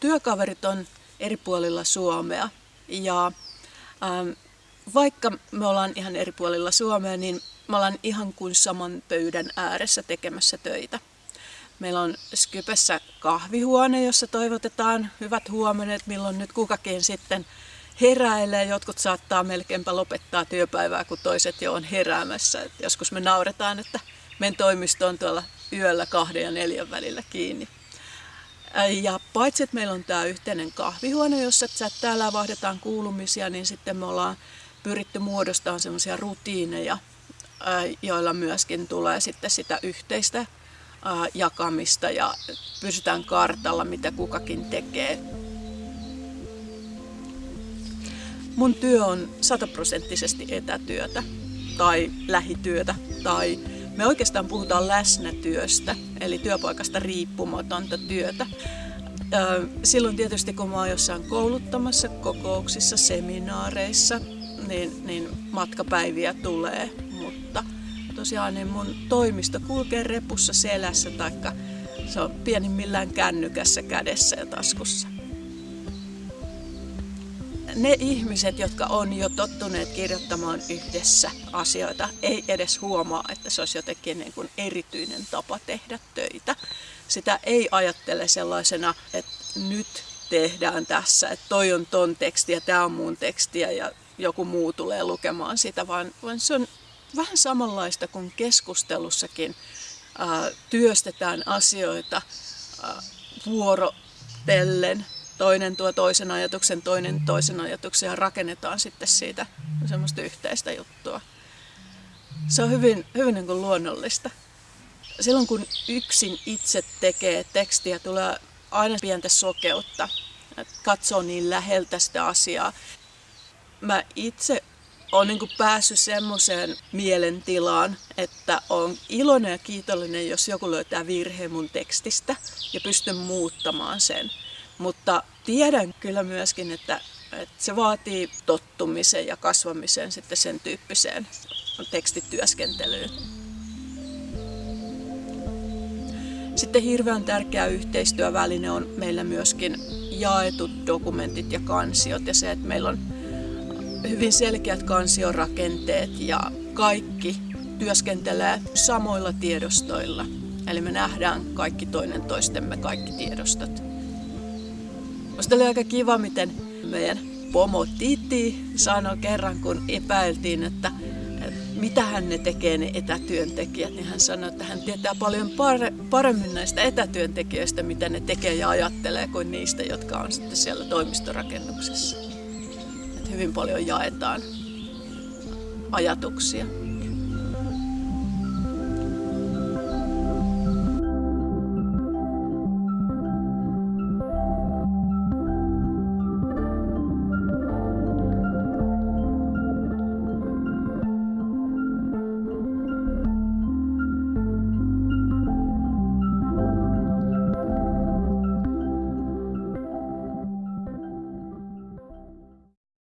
työkaverit on eri puolilla Suomea ja ähm, vaikka me ollaan ihan eri puolilla Suomea, niin me ollaan ihan kuin saman pöydän ääressä tekemässä töitä. Meillä on Skypessä kahvihuone, jossa toivotetaan hyvät huomenet, milloin nyt kukakin sitten heräilee. Jotkut saattaa melkeinpä lopettaa työpäivää, kun toiset jo on heräämässä. Et joskus me nauretaan, että meidän toimisto on tuolla yöllä kahden ja neljän välillä kiinni. Ja paitsi, että meillä on tämä yhteinen kahvihuone, jossa täällä vahdetaan kuulumisia, niin sitten me ollaan pyritty muodostamaan semmoisia rutiineja, joilla myöskin tulee sitten sitä yhteistä jakamista ja pysytään kartalla, mitä kukakin tekee. Mun työ on sataprosenttisesti etätyötä tai lähityötä tai me oikeastaan puhutaan läsnätyöstä, eli työpaikasta riippumatonta työtä. Silloin tietysti kun mä oon jossain kouluttamassa, kokouksissa, seminaareissa, niin, niin matkapäiviä tulee, mutta tosiaan niin mun toimisto kulkee repussa selässä taikka se on pienimmillään kännykässä kädessä ja taskussa. Ne ihmiset, jotka on jo tottuneet kirjoittamaan yhdessä asioita, ei edes huomaa, että se olisi jotenkin niin kuin erityinen tapa tehdä töitä. Sitä ei ajattele sellaisena, että nyt tehdään tässä, että toi on ton teksti ja tämä on mun tekstiä ja joku muu tulee lukemaan sitä, vaan, vaan se on vähän samanlaista kuin keskustelussakin ää, työstetään asioita ää, vuorotellen. Toinen tuo toisen ajatuksen, toinen toisen ajatuksen ja rakennetaan sitten siitä semmoista yhteistä juttua. Se on hyvin, hyvin niin kuin luonnollista. Silloin kun yksin itse tekee tekstiä, tulee aina pientä sokeutta. Katsoo niin läheltä sitä asiaa. Mä itse olen niin päässyt semmoiseen mielentilaan, että on iloinen ja kiitollinen, jos joku löytää virheen mun tekstistä ja pystyn muuttamaan sen. Mutta tiedän kyllä myöskin, että, että se vaatii tottumisen ja kasvamisen sitten sen tyyppiseen tekstityöskentelyyn. Sitten hirveän tärkeä yhteistyöväline on meillä myöskin jaetut dokumentit ja kansiot ja se, että meillä on hyvin selkeät kansiorakenteet ja kaikki työskentelee samoilla tiedostoilla. Eli me nähdään kaikki toinen toistemme kaikki tiedostot. Minusta oli aika kiva, miten meidän pomo Titi sanoi kerran, kun epäiltiin, että mitä hän ne tekee ne etätyöntekijät, niin hän sanoi, että hän tietää paljon paremmin näistä etätyöntekijöistä, mitä ne tekee ja ajattelee, kuin niistä, jotka on sitten siellä toimistorakennuksessa hyvin paljon jaetaan ajatuksia.